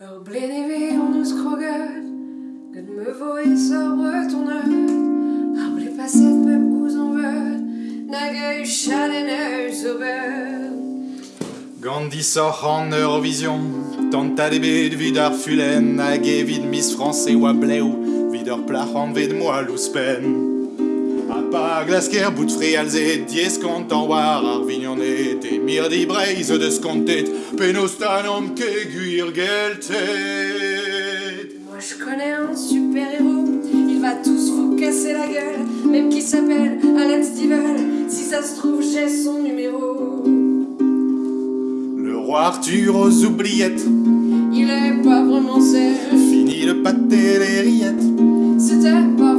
Er bleef weer ons kroget, het me voit sa retourne. Er bleef passet me goût en veut, nage chaden zo bel. Gandhi sort en Eurovision, tanta debet vid ar fulen, hag evit Miss France oa bleu, vid ur plac'han vet moa louspen. A pa glasker bout fri alzet, diez kant an war ar vignonet, e mir di breiz deus kantet, penostan om ke guir geltet. Moi je connais un super héros, il va tous vous casser la gueule, même qui s'appelle Alan Stivell. Si ça se trouve, j'ai son numéro. Le roi Arthur aux oubliettes, Il est pas vraiment sérieux, fini de pâter les rillettes, c'était pas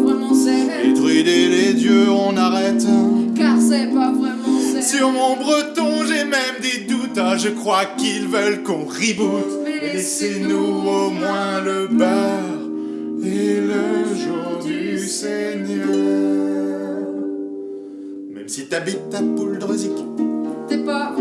des doutes. Ah, je crois qu'ils veulent qu'on reboot. Mais laissez-nous au moins le bar et le jour du Seigneur. Même si t'habites à Pouldreuzic, T'es pas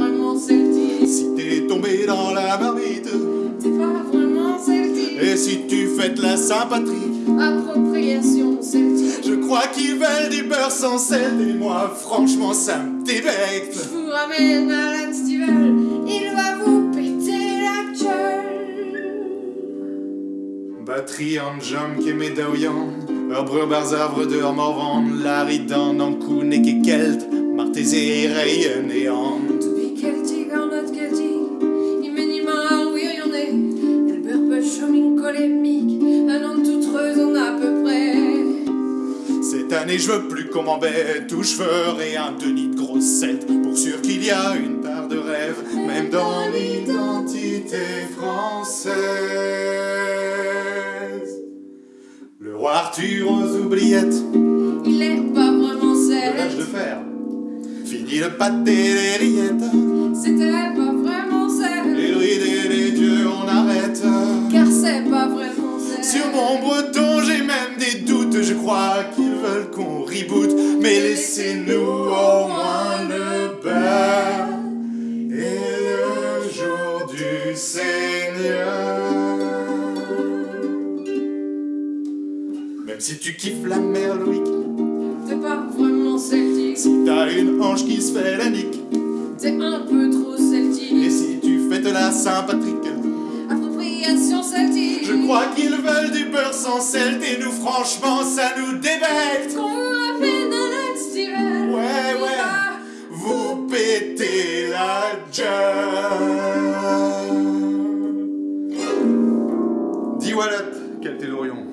et si tu fêtes la Saint-Patrick, Appropriation celtique. je crois qu'ils veulent du beurre sans sel. Et moi, franchement, ça me débecte. Je vous ramène Alan Stivell, il va vous péter la gueule. Batterie en jam ke medaillan Ur barzavre de ur morvan Laridan an kounek e kelt Marteze reien e an un an tout en à peu près. Cette année je veux plus qu'on m'embête. Où je ferai un Denis de grosse celte Pour sûr qu'il y a une part de rêve Même dans l'identité française. Le roi Arthur aux oubliettes. Il est pas vraiment Le lâche de fer. Fini le pâté les rillettes mon breton, j'ai même des doutes. Je crois qu'ils veulent qu'on reboot. Mais laissez-nous au moins le bar et le jour du Seigneur. Même si tu kiffes la mer, Loïc, T'es pas vraiment celtique, si t'as une hanche qui se fait la nique, t'es un peu trop et celtique. si tu fêtes la Saint-Patrick, Celtique. Je crois qu'ils veulent du beurre sans sel et nous franchement ça nous débecte Qu'on rappelle Alan Stivell. Ouais, ouais. Vous pétez la gueule Dis Wallet, quel t'es d'Orion?